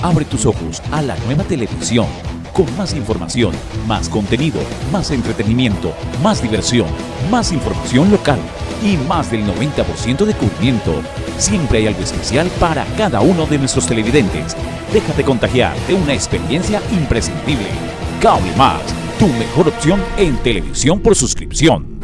Abre tus ojos a la nueva televisión con más información, más contenido, más entretenimiento, más diversión, más información local y más del 90% de cubrimiento. Siempre hay algo especial para cada uno de nuestros televidentes. Déjate contagiar de una experiencia imprescindible. Cable Más, tu mejor opción en televisión por suscripción.